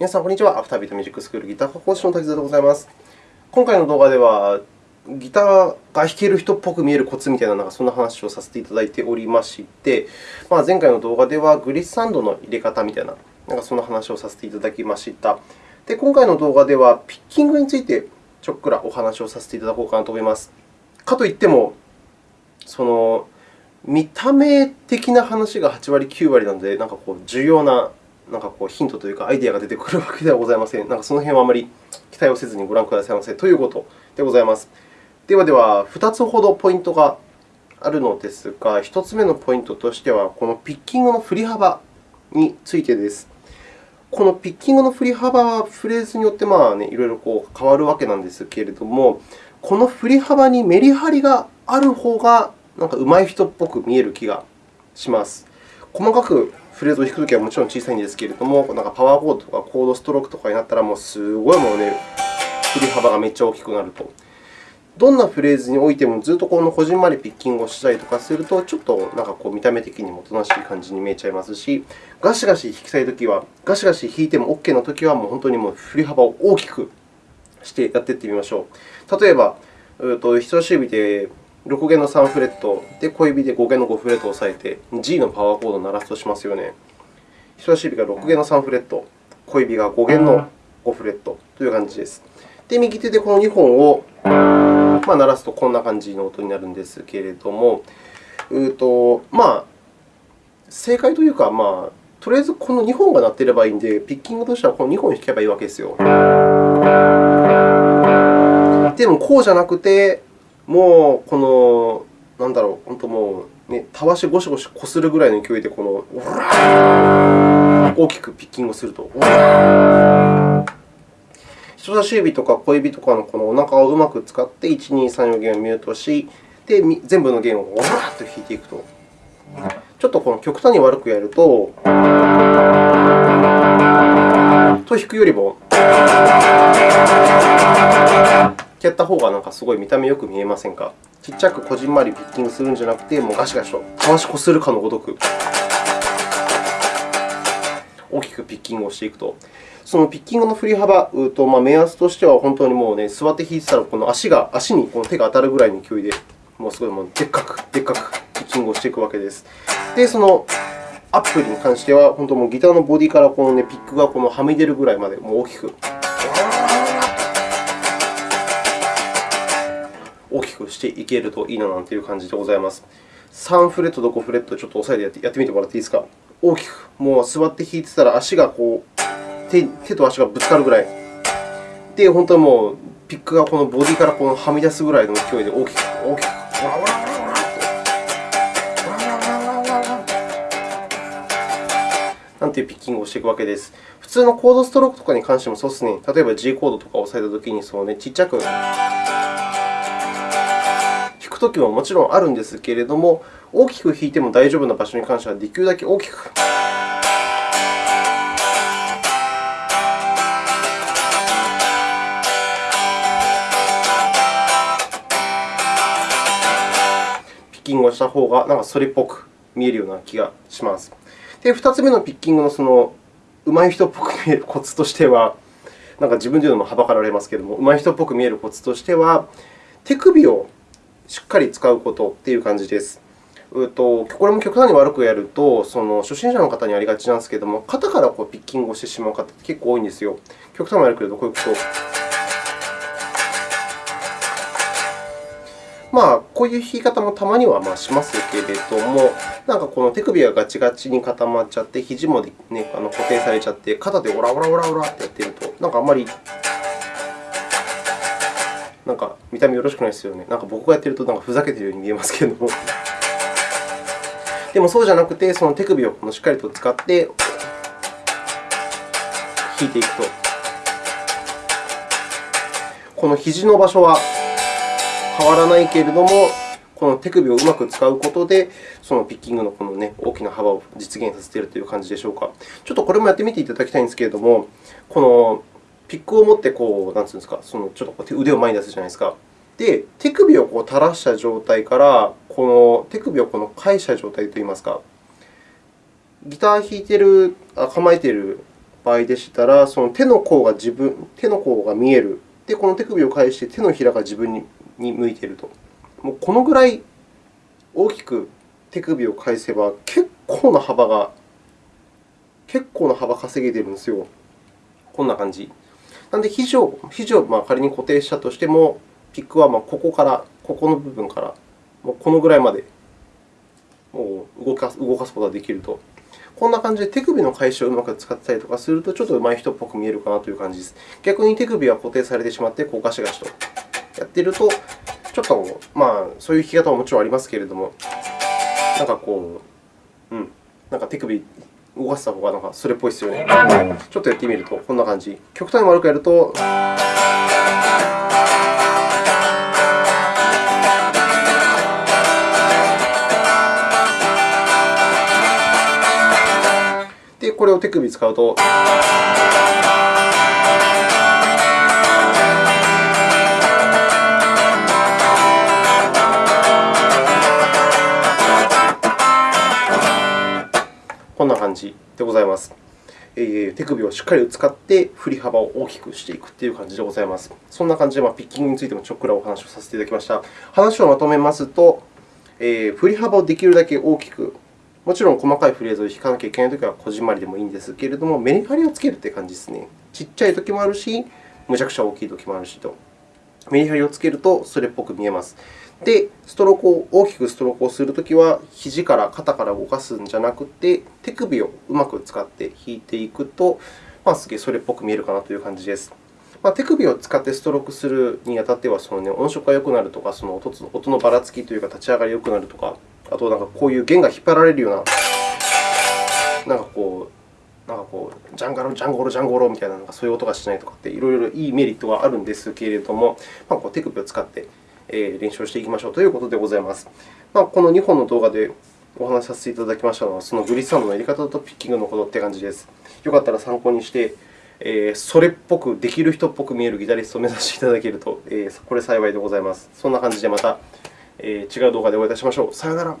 皆さん、こんにちは。アフタービートミュージックスクールギター科講師の滝沢でございます。今回の動画では、ギターが弾ける人っぽく見えるコツみたいな、なんかそんな話をさせていただいておりまして、まあ、前回の動画ではグリッサンドの入れ方みたいな、なんかそんな話をさせていただきました。で、今回の動画では、ピッキングについてちょっくらお話をさせていただこうかなと思います。かといっても、その見た目的な話が8割、9割なので、なんかこう重要ななんかこうヒントというか、アイデアが出てくるわけではございません。なんかその辺はあまり期待をせずにご覧くださいませということでございます。ではでは、2つほどポイントがあるのですが、1つ目のポイントとしては、このピッキングの振り幅についてです。このピッキングの振り幅はフレーズによってまあ、ね、いろいろこう変わるわけなんですけれども、この振り幅にメリハリがある方がなんか上手い人っぽく見える気がします。細かくフレーズを弾くときはもちろん小さいんですけれども、なんかパワーコードとかコードストロークとかになったら、もうすごいもうね、振り幅がめっちゃ大きくなると。どんなフレーズにおいてもずっとこのこじんまりピッキングをしたりとかすると、ちょっとなんかこう見た目的にもおとなしい感じに見えちゃいますし、ガシガシ弾きたいときは、ガシガシ弾いても OK なときは、もう本当にもう振り幅を大きくしてやっていってみましょう。例えば、人差し指で6弦の3フレットで、小指で5弦の5フレットを押さえて、G のパワーコードを鳴らすとしますよね。人差し指が6弦の3フレット、小指が5弦の5フレットという感じです。で、右手でこの2本を、まあ、鳴らすとこんな感じの音になるんですけれども、うとまあ、正解というか、まあ、とりあえずこの2本が鳴っていればいいので、ピッキングとしてはこの2本弾けばいいわけですよ。でも、こうじゃなくて、もうこの、なんだろう、本当もう、ね、たわしゴシゴシこするぐらいの勢いで、この、大きくピッキングすると。人差し指とか小指とかのこのお腹をうまく使って、1、2、3、4弦をミュートし、で全部の弦をわーっと弾いていくと。ちょっとこの極端に悪くやると、と弾くよりも、やった方がなんかすごい見た目よく見えませんか？ちっちゃくこじんまりピッキングするんじゃなくて、もうガシガシとたわしこするかのごとく大きくピッキングをしていくと。そのピッキングの振り幅、とまあ、目安としては本当にもう、ね、座って弾いてたら、この足が足にこの手が当たるぐらいの勢いで、もうすごいもうでっかく、でっかくピッキングをしていくわけです。で、そのアップに関しては、本当もうギターのボディからこの、ね、ピックがこのはみ出るぐらいまでもう大きくしていけるといいななんていう感じでございます。3フレットと5フレットちょっと押さえてやってみてもらっていいですか？大きく、もう座って弾いてたら足がこう手手と足がぶつかるぐらい。で、本当にもうピックがこのボディからこのはみ出すぐらいの勢いで大きく、大きく、なんていうピッキングをしていくわけです。普通のコードストロークとかに関してもそうですね。例えば G コードとかを押さえたときにそう、ね、ちっちゃくくときももちろんあるんですけれども、大きく弾いても大丈夫な場所に関してはできるだけ大きく。ピッキングをした方がなんかそれっぽく見えるような気がします。で、2つ目のピッキングのその上手い人っぽく見えるコツとしては、なんか自分で言うのもはばかられますけれども、上手い人っぽく見えるコツとしては、手首をしっかり使うことという感じです。うとこれも極端に悪くやると、その初心者の方にありがちなんですけれども、肩からこうピッキングをしてしまう方って結構多いんですよ。極端に悪く言うと、こういうこと。まあ、こういう弾き方もたまにはまあしますけれども、なんかこの手首がガチガチに固まっちゃって、肘も、ね、あの固定されちゃって、肩でオラオラオラオラってやってると、なんかあんまりなんか見た目よろしくないですよね。なんか僕がやってるとなんかふざけているように見えますけれども。でもそうじゃなくて、その手首をしっかりと使って弾いていくと、この肘の場所は変わらないけれども、この手首をうまく使うことで、そのピッキングのこの、ね、大きな幅を実現させているという感じでしょうか。ちょっとこれもやってみていただきたいんですけれども、このピックを持ってこう、なんていうんですか、そのちょっと腕を前に出すじゃないですか。で、手首をこう垂らした状態から、この手首をこの返した状態といいますか、ギター弾いてる、あ構えている場合でしたら、その手の甲が自分手の甲が見える。で、この手首を返して手のひらが自分に向いていると。もうこのぐらい大きく手首を返せば、結構な幅が、結構な幅稼げてるんですよ。こんな感じ。なので、肘を肘をまあ仮に固定したとしても、ピックはまここから、ここの部分から、もうこのぐらいまでもう動かすことができると。こんな感じで手首の返しをうまく使ったりとかすると、ちょっと上手い人っぽく見えるかなという感じです。逆に手首は固定されてしまって、こうガシガシとやっていると、ちょっと、まあ、そういう弾き方ももちろんありますけれども、なんかこう、うん、なんか手首動かした方がなんかそれっぽいですよね。ちょっとやってみると、こんな感じ。極端に悪くやると。で、これを手首使うと。じでございます。えー、手首をしっかり使って振り幅を大きくしていくという感じでございます。そんな感じで、ま、ピッキングについてもちょっくらお話をさせていただきました。話をまとめますと、えー、振り幅をできるだけ大きく、もちろん細かいフレーズを弾かなきゃいけないときはこじんまりでもいいんですけれども、メリハリをつけるという感じですね。ちっちゃいときもあるし、むちゃくちゃ大きいときもあるしと。メリハリをつけるとそれっぽく見えます。で、ストロークを大きくストロークをするときは、肘から肩から動かすんじゃなくて、手首をうまく使って弾いていくと、まあ、すげえそれっぽく見えるかなという感じです。まあ、手首を使ってストロークするにあたっては、その、ね、音色が良くなるとか、その音のばらつきというか、立ち上がりが良くなるとか、あとなんかこういう弦が引っ張られるような、なんかこう、なんかこうジャンガロ、ジャンゴロ、ジャンゴロみたいな、そういう音がしないとかって、いろいろいいメリットはあるんですけれども、まあ、こう手首を使って練習をしていきましょうということでございます。まあ、この2本の動画でお話しさせていただきましたのは、そのグリッサンドのやり方とピッキングのことという感じです。よかったら参考にして、えそれっぽく、できる人っぽく見えるギタリストを目指していただけると、えこれ幸いでございます。そんな感じでまた、え違う動画でお会いいたしましょう。さよなら。